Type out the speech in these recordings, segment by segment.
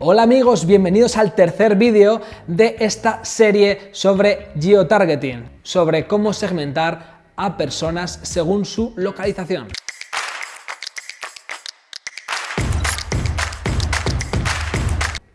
Hola amigos, bienvenidos al tercer vídeo de esta serie sobre geotargeting, sobre cómo segmentar a personas según su localización.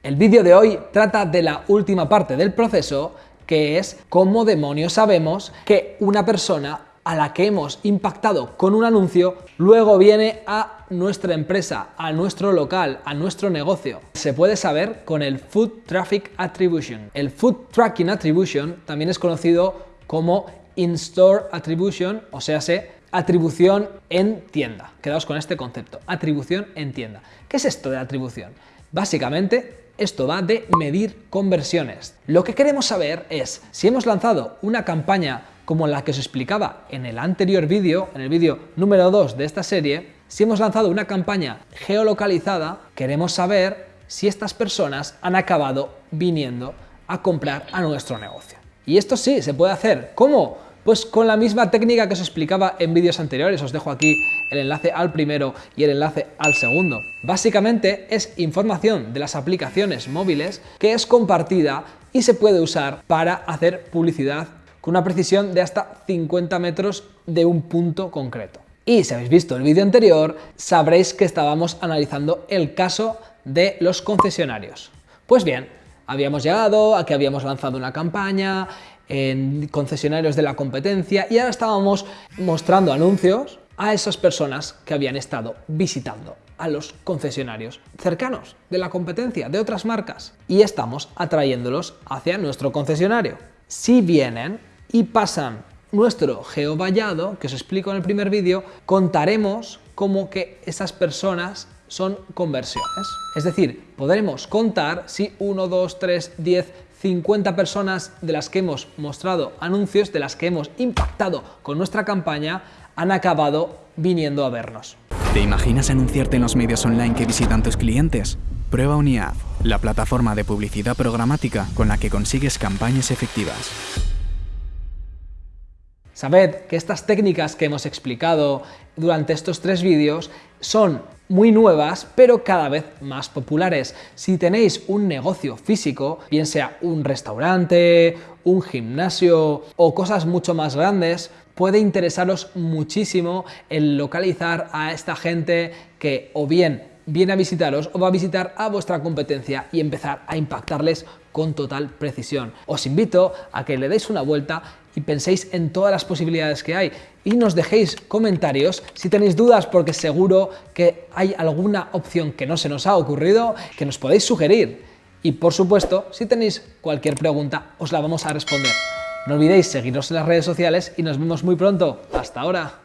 El vídeo de hoy trata de la última parte del proceso, que es cómo demonios sabemos que una persona a la que hemos impactado con un anuncio, luego viene a nuestra empresa, a nuestro local, a nuestro negocio. Se puede saber con el Food Traffic Attribution. El Food Tracking Attribution también es conocido como In-Store Attribution, o sea, se atribución en tienda. Quedaos con este concepto, atribución en tienda. ¿Qué es esto de atribución? Básicamente esto va de medir conversiones. Lo que queremos saber es si hemos lanzado una campaña como la que os explicaba en el anterior vídeo, en el vídeo número 2 de esta serie, si hemos lanzado una campaña geolocalizada, queremos saber si estas personas han acabado viniendo a comprar a nuestro negocio. Y esto sí, se puede hacer. ¿Cómo? Pues con la misma técnica que os explicaba en vídeos anteriores, os dejo aquí el enlace al primero y el enlace al segundo. Básicamente es información de las aplicaciones móviles que es compartida y se puede usar para hacer publicidad con una precisión de hasta 50 metros de un punto concreto. Y si habéis visto el vídeo anterior, sabréis que estábamos analizando el caso de los concesionarios. Pues bien, habíamos llegado a que habíamos lanzado una campaña en concesionarios de la competencia y ahora estábamos mostrando anuncios a esas personas que habían estado visitando a los concesionarios cercanos de la competencia, de otras marcas, y estamos atrayéndolos hacia nuestro concesionario. Si vienen y pasan nuestro geovallado, que os explico en el primer vídeo, contaremos como que esas personas son conversiones. Es decir, podremos contar si 1, 2, 3, 10, 50 personas de las que hemos mostrado anuncios, de las que hemos impactado con nuestra campaña, han acabado viniendo a vernos. ¿Te imaginas anunciarte en los medios online que visitan tus clientes? Prueba Uniad, la plataforma de publicidad programática con la que consigues campañas efectivas. Sabed que estas técnicas que hemos explicado durante estos tres vídeos son muy nuevas, pero cada vez más populares. Si tenéis un negocio físico, bien sea un restaurante, un gimnasio o cosas mucho más grandes, puede interesaros muchísimo el localizar a esta gente que o bien viene a visitaros o va a visitar a vuestra competencia y empezar a impactarles con total precisión. Os invito a que le deis una vuelta y penséis en todas las posibilidades que hay y nos dejéis comentarios si tenéis dudas porque seguro que hay alguna opción que no se nos ha ocurrido que nos podéis sugerir. Y por supuesto, si tenéis cualquier pregunta, os la vamos a responder. No olvidéis seguirnos en las redes sociales y nos vemos muy pronto. Hasta ahora.